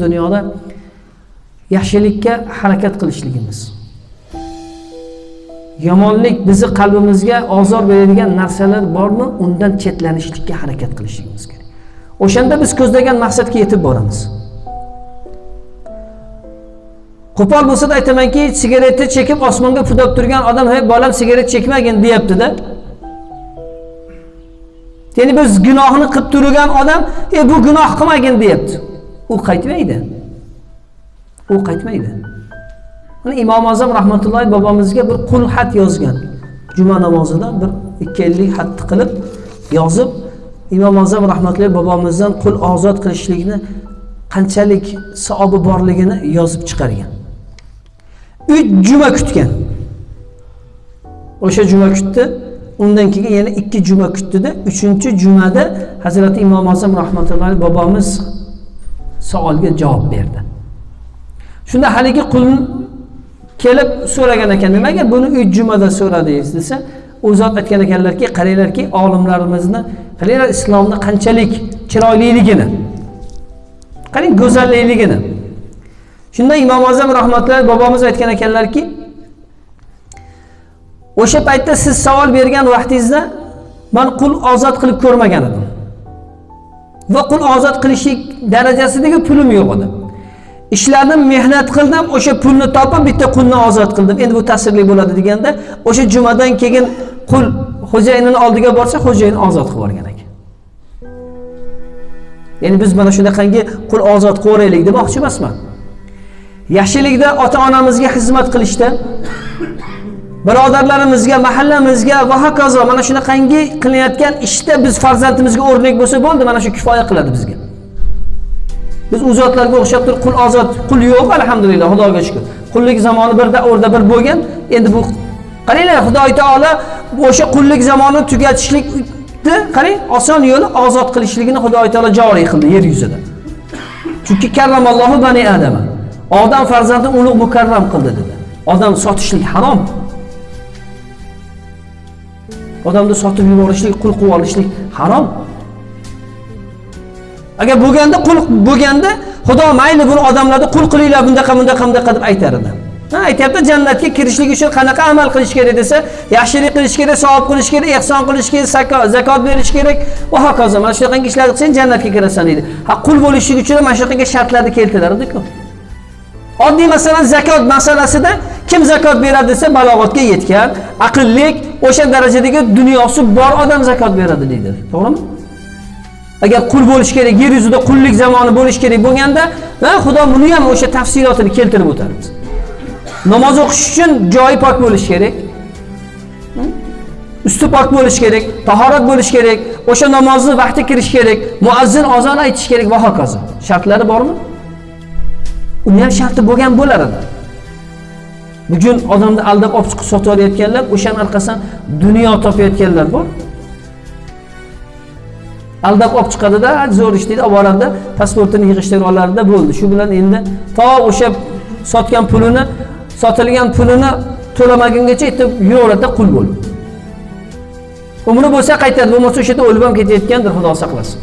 dunyoda yaxshilikka harakat qilishligimiz. Yomonlik bizni qalbimizga ozor beradigan narsalar bormi undan chetlanishlikka harakat qilishligimiz kerak. O'shanda biz ko'zlagan maqsadga yetib boramiz. Qo'pol bo'lsada aytamanki sigaretni chekib osmonga pudab turgan odam hey bolam sigaret chekmagin deyaptida. Ya'ni biz gunohni qilib turgan odam e bu gunoh qilmagin deyapti. U qaytmaydi. U qaytmaydi. Mana imom azam rahmatullohi bobomizga bir qul xat yozgan. Juma namozida bir ikki ellik xatni qilib yozib imom azam rahmatullohi bobomizdan qul ozod qilishlikni qanchalik savobi borligini yozib chiqargan. Uch juma kutgan. O'sha juma kutdi. Undan keyin yana ikki juma kutdida uchinchi jumada hazrati imom azam rahmatullohi bobomiz savolga javob berdi. Shunda haligi qul kelib so'ragan ekan nimaga buni uch jumada so'radingiz desa u zot aytgan ekanlarki qaranglarki olimlarimizni qaranglar islomni qanchalik chiroyliligini qarang go'zalligini shunda imom azam rahmatullohi bobomiz aytgan ekanlarki o'sha paytda siz savol bergan vaqtingizda man qul ozod qilib ko'rmagan edim. Va qul ozod qilishlik darajasidagi pulim yo'q edi. Ishladim mehnat qildim o'sha pulni topib bitta qulni ozod qildim. Endi bu ta'sirli bo'ladi deganda o'sha jumadan keyin qul xo'jayinini oldiga borsa xo'jayin ozod qilib yuborgan ekan. Ya'ni biz mana shunaqangi qul ozod qilaveraylik demoqchi emasman. Yaxshilikda ota onamizga xizmat qilishda birodarlarimizga mahallamizga va hokazo mana shunaqangi qilinayotgan ishda biz farzandimizga o'rnak bo'lsa bo'ldi mana shu kifoya qiladi bizga. Biz u zotlarga o'xshab turib qul ozod qul yo'q alhamdulillah xudoga shukur qullik zamoni bir o'rda bir bo'lgan. Endi bu qaranglar xudo taolo o'sha qullik zamonini tugatishlikni qarang oson yo'li ozod qilishligini xudo taolo joriy qildi yer yuzida. Chunki karramallohu bani adama odam farzandini ulug' mukarram qildi dedi. Odam sotishlik harom. Odamni sotib yuborishlik qul qilib olishlik harom. Agar bo'lganda qul bo'lganda xudo mayli buni odamlarni qul qilinglar bunaqa bunaqa bunaqa deb aytar edi. Ha aytyapti jannatga kirishlik uchun qanaqa amal qilish kerak desa yaxshilik qilish kerak savob qilish kerak ehson qilish kerak zakot berish kerak. Va hokazo mana shunaqangi ishlarni qilsang jannatga kirasan deydi. Ha qul bo'lishlik uchun mana shunaqangi shartlarni keltiradiku oddiy masalan zakot masalasida kim zakot beradi desa balog'atga yetgan aqllik o'sha darajadagi dunyosi bor odam zakot beradi deydi. To'g'rimi? Agar qul bo'lish kerak yer yuzida qullik zamoni bo'lish kerak bo'lganda va xudo buni ham o'sha tafsilotini keltirib o'tadi namoz o'qish uchun joyi pok bo'lishi kerak. Usti pok bo'lishi kerak tahorat bo'lishi kerak o'sha namozni vaqti kirish kerak muazzin ozon aytish kerak va hokazo. Shartlari bormi? Uni ham sharti bo'lgan bo'lar edi. Bugun odamni aldab olib chiqib sotib olayotganlar o'shani orqasidan dunyo topayotganlar bor. Aldab olib chiqadida zo'r ish deydi olib boradida pasportini yig'ishtirib oladida bo'ldi. Shu bilan endi to o'sha sotgan pulini sotilgan pulini to'lamagungacha aytib yuraveradida qul bo'lib. Umri bo'lsa qaytadi bo'lmasa o'sha yerda o'lib ham ketayotgandir xudo saqlasin.